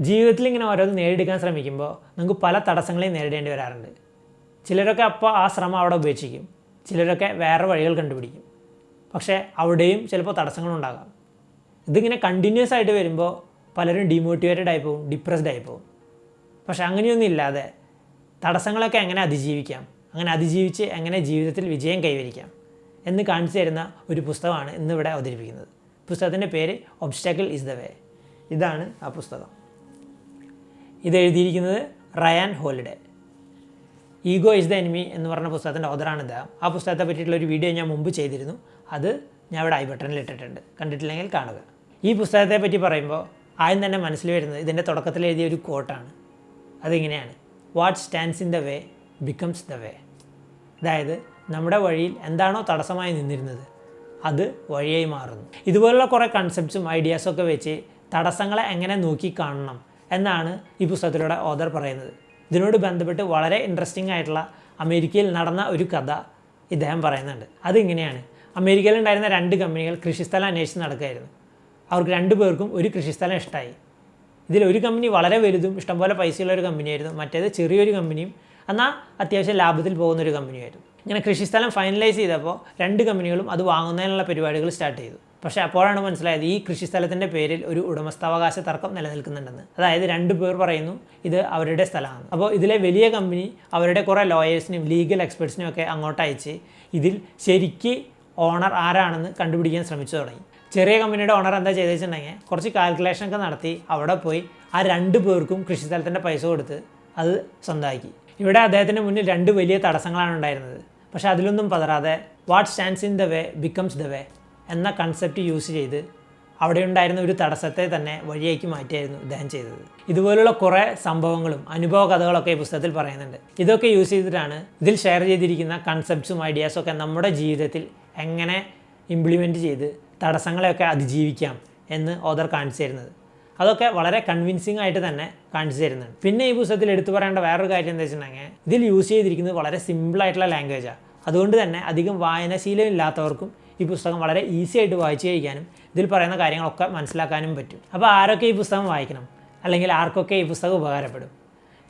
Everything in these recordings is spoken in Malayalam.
ജീവിതത്തിൽ ഇങ്ങനെ ഓരോന്ന് നേടിയെടുക്കാൻ ശ്രമിക്കുമ്പോൾ നമുക്ക് പല തടസ്സങ്ങളെയും നേരിടേണ്ടി വരാറുണ്ട്. ചിലരൊക്കെ അപ്പോൾ ആ ശ്രമം അവിടെ ഉപേക്ഷിക്കും. ചിലരൊക്കെ വേറെ വഴികൾ കണ്ടുപിടിക്കും. പക്ഷേ അവിടെയും ചിലപ്പോൾ തടസ്സങ്ങളുണ്ടാകാം. ഇതിങ്ങനെ കണ്ടിന്യൂസ് ആയിട്ട് വരുമ്പോൾ പലരും ഡിമോട്ടിവേറ്റഡ് ആയി പോകും ഡിപ്രസ്ഡ് ആയി പോകും. പക്ഷെ അങ്ങനെയൊന്നും ഇല്ലാതെ തടസ്സങ്ങളൊക്കെ എങ്ങനെ അതിജീവിക്കാം? അങ്ങനെ അതിജീവിച്ച് എങ്ങനെ ജീവിതത്തിൽ വിജയം കൈവരിക്കാം? എന്ന് കാണിച്ചു തരുന്ന ഒരു പുസ്തകമാണ് ഇന്നിവിടെ അവതരിപ്പിക്കുന്നത്. പുസ്തകത്തിന്റെ പേര് ഒബ്സ്റ്റാക്കിൾ ഇസ് ദ വേ ഇതാണ് ആ പുസ്തകം. ഇത് എഴുതിയിരിക്കുന്നത് Ryan Holiday. Ego is the enemy എന്ന് പറഞ്ഞ പുസ്തകത്തിന്റെ ഓതറാണ് ഇദ്ദേഹം ആ പുസ്തകത്തെ പറ്റിയിട്ടുള്ള ഒരു വീഡിയോ ഞാൻ മുമ്പ് ചെയ്തിരുന്നു. അത് ഞാൻ ഇവിടെ ഐ ബട്ടണിൽ ഇട്ടിട്ടുണ്ട്. കണ്ടിട്ടില്ലെങ്കിൽ കാണുക. ഈ പുസ്തകത്തെ പറ്റി പറയുമ്പോൾ ആദ്യം തന്നെ മനസ്സിൽ വരുന്നത് ഇതിന്റെ തുടക്കത്തിൽ എഴുതിയ ഒരു കോട്ടാണ് അതിങ്ങനെയാണ്. What stands in the way becomes the way അതായത് നമ്മുടെ വഴിയിൽ എന്താണോ തടസ്സമായി നിന്നിരുന്നത് അത് വഴിയായി മാറുന്നു. ഇതുപോലുള്ള കുറേ കൺസെപ്റ്റ്സും ഐഡിയാസും ഒക്കെ വെച്ച് തടസ്സങ്ങളെ എങ്ങനെ നോക്കി കാണണം എന്നാണ് ഈ പുസ്തകത്തിലൂടെ ഓദർ പറയുന്നത്. ഇതിനോട് ബന്ധപ്പെട്ട് വളരെ ഇൻട്രസ്റ്റിംഗ് ആയിട്ടുള്ള അമേരിക്കയിൽ നടന്ന ഒരു കഥ ഇദ്ദേഹം പറയുന്നുണ്ട്. അതിങ്ങനെയാണ്. അമേരിക്കയിൽ ഉണ്ടായിരുന്ന രണ്ട് കമ്പനികൾ കൃഷിസ്ഥലം അന്വേഷിച്ച് നടക്കുകയായിരുന്നു. അവർക്ക് രണ്ടു പേർക്കും ഒരു കൃഷിസ്ഥലം ഇഷ്ടമായി ഇതിൽ ഒരു കമ്പനി വളരെ വലുതും ഇഷ്ടംപോലെ പൈസയുള്ള ഒരു കമ്പനിയായിരുന്നു. മറ്റേത് ചെറിയൊരു കമ്പനിയും എന്നാൽ അത്യാവശ്യം ലാഭത്തിൽ പോകുന്ന ഒരു കമ്പനിയായിരുന്നു. ഇങ്ങനെ കൃഷിസ്ഥലം ഫൈനലൈസ് ചെയ്തപ്പോൾ രണ്ട് കമ്പനികളും അത് വാങ്ങുന്നതിനുള്ള പരിപാടികൾ സ്റ്റാർട്ട് ചെയ്തു. പക്ഷേ അപ്പോഴാണ് മനസ്സിലായത് ഈ കൃഷിസ്ഥലത്തിന്റെ പേരിൽ ഒരു ഉടമസ്ഥാവകാശ തർക്കം നിലനിൽക്കുന്നുണ്ടെന്ന്. അതായത് രണ്ട് പേർ പറയുന്നു ഇത് അവരുടെ സ്ഥലമാണ്. അപ്പോൾ ഇതിലെ വലിയ കമ്പനി അവരുടെ കുറേ ലോയേഴ്സിനും ലീഗൽ എക്സ്പെർട്സിനും ഒക്കെ അങ്ങോട്ട് അയച്ച് ഇതിൽ ശരിക്ക് ഓണർ ആരാണെന്ന് കണ്ടുപിടിക്കാൻ ശ്രമിച്ചു തുടങ്ങി. ചെറിയ കമ്പനിയുടെ ഓണർ എന്താ ചെയ്തെന്ന് കുറച്ച് കാൽക്കുലേഷൻ ഒക്കെ നടത്തി അവിടെ പോയി ആ രണ്ട് പേർക്കും കൃഷിസ്ഥലത്തിന്റെ പൈസ കൊടുത്ത് അത് സ്വന്തമാക്കി. ഇവിടെ അദ്ദേഹത്തിന്റെ മുന്നിൽ രണ്ട് വലിയ തടസ്സങ്ങളാണ് ഉണ്ടായിരുന്നത്. പക്ഷേ അതിലൊന്നും പതരാതെ what stands in the way becomes the way എന്ന കൺസെപ്റ്റ് യൂസ് ചെയ്ത് അവിടെ ഉണ്ടായിരുന്ന ഒരു തടസ്സത്തെ തന്നെ വഴിയാക്കി മാറ്റിയായിരുന്നു ഇദ്ദേഹം ചെയ്തത്. ഇതുപോലുള്ള കുറേ സംഭവങ്ങളും അനുഭവ കഥകളൊക്കെ ഈ പുസ്തകത്തിൽ പറയുന്നുണ്ട്. ഇതൊക്കെ യൂസ് ചെയ്തിട്ടാണ് ഇതിൽ ഷെയർ ചെയ്തിരിക്കുന്ന കൺസെപ്റ്റ്സും ഐഡിയാസും ഒക്കെ നമ്മുടെ ജീവിതത്തിൽ എങ്ങനെ ഇംപ്ലിമെന്റ് ചെയ്ത് തടസ്സങ്ങളെയൊക്കെ അതിജീവിക്കാം എന്ന് ഓദർ കാണിച്ചു തരുന്നത്. അതൊക്കെ വളരെ കൺവിൻസിങ് ആയിട്ട് തന്നെ കാണിച്ചു തരുന്നുണ്ട്. പിന്നെ ഈ പുസ്തകത്തിൽ എടുത്തു പറയേണ്ട വേറൊരു കാര്യം എന്താ വെച്ചിട്ടുണ്ടെങ്കിൽ ഇതിൽ യൂസ് ചെയ്തിരിക്കുന്നത് വളരെ സിമ്പിളായിട്ടുള്ള ലാംഗ്വേജാണ് അതുകൊണ്ട് തന്നെ അധികം വായനാശീലം ഇല്ലാത്തവർക്കും ഈ പുസ്തകം വളരെ ഈസി ആയിട്ട് വായിച്ചു കഴിക്കാനും ഇതിൽ പറയുന്ന കാര്യങ്ങളൊക്കെ മനസ്സിലാക്കാനും പറ്റും. അപ്പോൾ ആരൊക്കെ ഈ പുസ്തകം വായിക്കണം? അല്ലെങ്കിൽ ആർക്കൊക്കെ ഈ പുസ്തകം ഉപകാരപ്പെടും?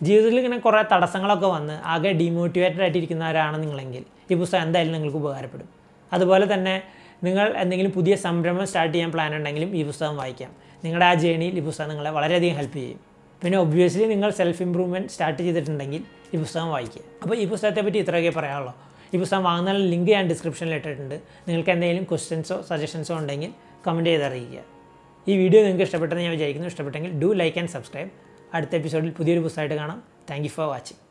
ജീവിതത്തിൽ ഇങ്ങനെ കുറേ തടസ്സങ്ങളൊക്കെ വന്ന് ആകെ ഡീമോട്ടിവേറ്റഡ് ആയിട്ടിരിക്കുന്നവരാണ് നിങ്ങളെങ്കിൽ ഈ പുസ്തകം എന്തായാലും നിങ്ങൾക്ക് ഉപകാരപ്പെടും. അതുപോലെ തന്നെ നിങ്ങൾ എന്തെങ്കിലും പുതിയ സംരംഭം സ്റ്റാർട്ട് ചെയ്യാൻ പ്ലാൻ ഉണ്ടെങ്കിലും ഈ പുസ്തകം വായിക്കാം. നിങ്ങളുടെ ആ ജേണിയിൽ ഈ പുസ്തകം നിങ്ങളെ വളരെയധികം ഹെൽപ്പ് ചെയ്യും. പിന്നെ ഒബ്വിയസ്ലി നിങ്ങൾ സെൽഫ് ഇമ്പ്രൂവ്മെന്റ് സ്റ്റാർട്ട് ചെയ്തിട്ടുണ്ടെങ്കിൽ ഈ പുസ്തകം വായിക്കുക. അപ്പോൾ ഈ പുസ്തകത്തെ പറ്റി ഇത്രയൊക്കെ പറയാനുള്ളൂ. ഈ പുസ്തകം വാങ്ങുന്ന ലിങ്ക് ഞാൻ ഡിസ്ക്രിപ്ഷനിൽ ഇട്ടിട്ടുണ്ട്. നിങ്ങൾക്ക് എന്തെങ്കിലും ക്വസ്റ്റ്യൻസോ സജഷൻസോ ഉണ്ടെങ്കിൽ കമന്റ് ചെയ്ത് അറിയിക്കുക. ഈ വീഡിയോ നിങ്ങൾക്ക് ഇഷ്ടപ്പെട്ടെന്ന് ഞാൻ വിചാരിക്കുന്നു. ഇഷ്ടപ്പെട്ടെങ്കിൽ ഡു ലൈക്ക് ആൻഡ് സബ്സ്ക്രൈബ് അടുത്ത എപ്പിസോഡിൽ പുതിയൊരു പുസ്തകമായിട്ട് കാണാം. Thank for watching